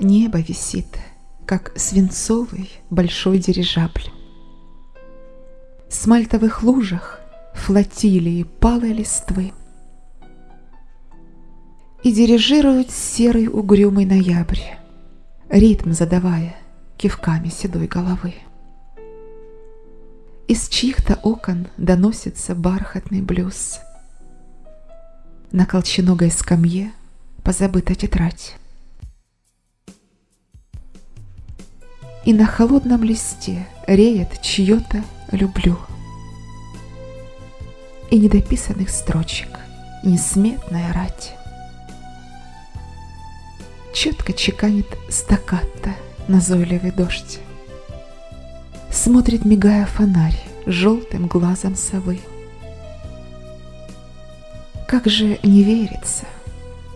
небо висит, как свинцовый большой дирижабль. В смальтовых лужах флотилии палой листвы И дирижирует серый угрюмый ноябрь, Ритм задавая кивками седой головы. Из чьих-то окон доносится бархатный блюз. На колченогой скамье позабыта тетрадь. И на холодном листе реет чье-то «люблю». И недописанных строчек несметная рать. Четко чеканит стаккато назойливый дождь. Смотрит, мигая фонарь, желтым глазом совы. Как же не верится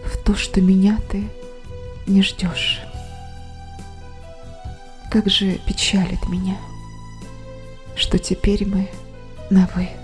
в то, что меня ты не ждешь. Как же печалит меня, что теперь мы на «вы».